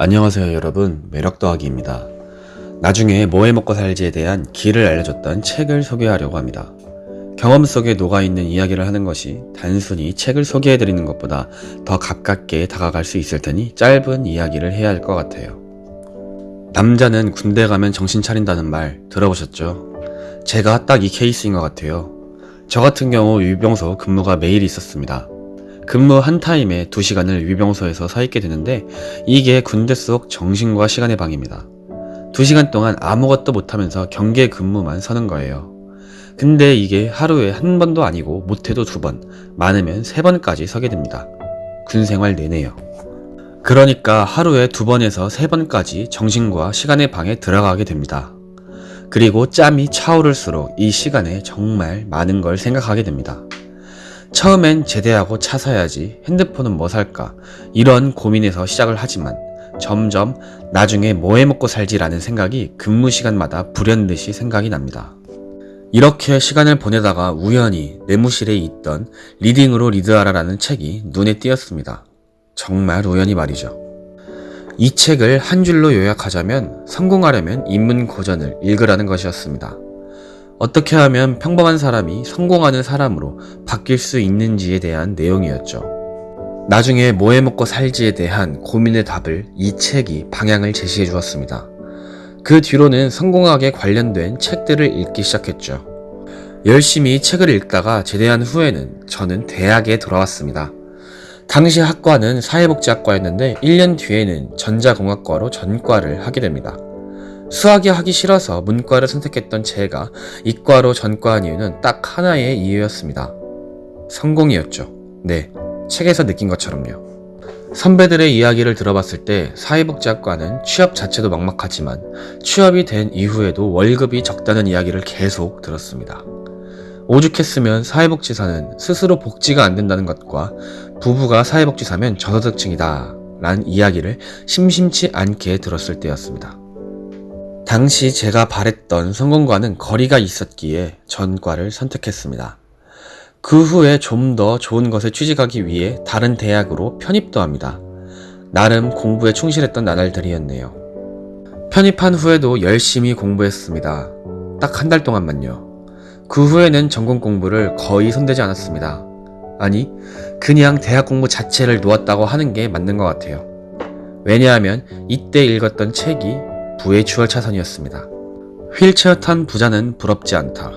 안녕하세요 여러분 매력 더하기입니다. 나중에 뭐 해먹고 살지에 대한 길을 알려줬던 책을 소개하려고 합니다. 경험 속에 녹아있는 이야기를 하는 것이 단순히 책을 소개해드리는 것보다 더 가깝게 다가갈 수 있을 테니 짧은 이야기를 해야 할 것 같아요. 남자는 군대 가면 정신 차린다는 말 들어보셨죠? 제가 딱 이 케이스인 것 같아요. 저 같은 경우 유병소 근무가 매일 있었습니다. 근무 한 타임에 2시간을 위병소에서 서 있게 되는데 이게 군대 속 정신과 시간의 방입니다. 2시간 동안 아무것도 못하면서 경계 근무만 서는 거예요. 근데 이게 하루에 한 번도 아니고 못해도 두 번, 많으면 세 번까지 서게 됩니다. 군 생활 내내요. 그러니까 하루에 두 번에서 세 번까지 정신과 시간의 방에 들어가게 됩니다. 그리고 짬이 차오를수록 이 시간에 정말 많은 걸 생각하게 됩니다. 처음엔 제대하고 차 사야지, 핸드폰은 뭐 살까, 이런 고민에서 시작을 하지만 점점 나중에 뭐 해먹고 살지라는 생각이 근무 시간마다 불현듯이 생각이 납니다. 이렇게 시간을 보내다가 우연히 내무실에 있던 리딩으로 리드하라라는 책이 눈에 띄었습니다. 정말 우연히 말이죠. 이 책을 한 줄로 요약하자면 성공하려면 인문 고전을 읽으라는 것이었습니다. 어떻게 하면 평범한 사람이 성공하는 사람으로 바뀔 수 있는지에 대한 내용이었죠. 나중에 뭐 해먹고 살지에 대한 고민의 답을 이 책이 방향을 제시해 주었습니다. 그 뒤로는 성공학에 관련된 책들을 읽기 시작했죠. 열심히 책을 읽다가 제대한 후에는 저는 대학에 돌아왔습니다. 당시 학과는 사회복지학과였는데 1년 뒤에는 전자공학과로 전과를 하게 됩니다. 수학이 하기 싫어서 문과를 선택했던 제가 이과로 전과한 이유는 딱 하나의 이유였습니다. 성공이었죠. 네, 책에서 느낀 것처럼요. 선배들의 이야기를 들어봤을 때 사회복지학과는 취업 자체도 막막하지만 취업이 된 이후에도 월급이 적다는 이야기를 계속 들었습니다. 오죽했으면 사회복지사는 스스로 복지가 안 된다는 것과 부부가 사회복지사면 저소득층이다 라는 이야기를 심심치 않게 들었을 때였습니다. 당시 제가 바랬던 성공과는 거리가 있었기에 전과를 선택했습니다. 그 후에 좀 더 좋은 것에 취직하기 위해 다른 대학으로 편입도 합니다. 나름 공부에 충실했던 나날들이었네요. 편입한 후에도 열심히 공부했습니다. 딱 한 달 동안만요. 그 후에는 전공 공부를 거의 손대지 않았습니다. 아니, 그냥 대학 공부 자체를 놓았다고 하는 게 맞는 것 같아요. 왜냐하면 이때 읽었던 책이 부의 추월 차선이었습니다. 휠체어 탄 부자는 부럽지 않다.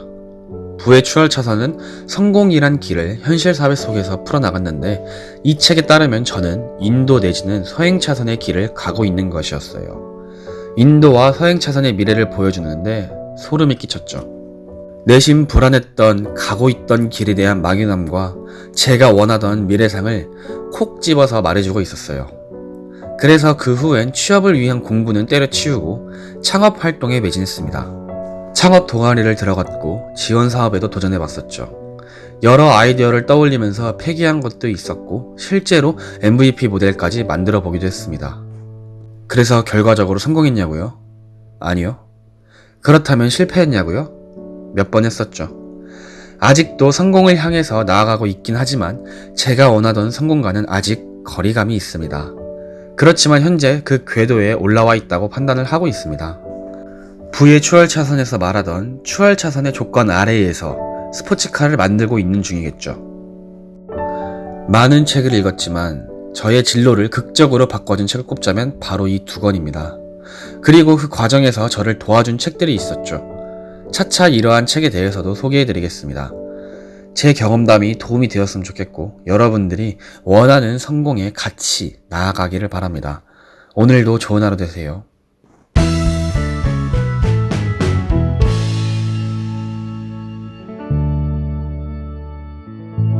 부의 추월 차선은 성공이란 길을 현실 사회 속에서 풀어나갔는데 이 책에 따르면 저는 인도 내지는 서행 차선의 길을 가고 있는 것이었어요. 인도와 서행 차선의 미래를 보여주는데 소름이 끼쳤죠. 내심 불안했던 가고 있던 길에 대한 막연함과 제가 원하던 미래상을 콕 집어서 말해주고 있었어요. 그래서 그 후엔 취업을 위한 공부는 때려치우고 창업 활동에 매진했습니다. 창업 동아리를 들어갔고 지원 사업에도 도전해봤었죠. 여러 아이디어를 떠올리면서 폐기한 것도 있었고 실제로 MVP 모델까지 만들어 보기도 했습니다. 그래서 결과적으로 성공했냐고요? 아니요. 그렇다면 실패했냐고요? 몇 번 했었죠. 아직도 성공을 향해서 나아가고 있긴 하지만 제가 원하던 성공과는 아직 거리감이 있습니다. 그렇지만 현재 그 궤도에 올라와 있다고 판단을 하고 있습니다. 부의 추월 차선에서 말하던 추월 차선의 조건 아래에서 스포츠카를 만들고 있는 중이겠죠. 많은 책을 읽었지만 저의 진로를 극적으로 바꿔준 책을 꼽자면 바로 이 두 권입니다. 그리고 그 과정에서 저를 도와준 책들이 있었죠. 차차 이러한 책에 대해서도 소개해드리겠습니다. 제 경험담이 도움이 되었으면 좋겠고 여러분들이 원하는 성공에 같이 나아가기를 바랍니다. 오늘도 좋은 하루 되세요.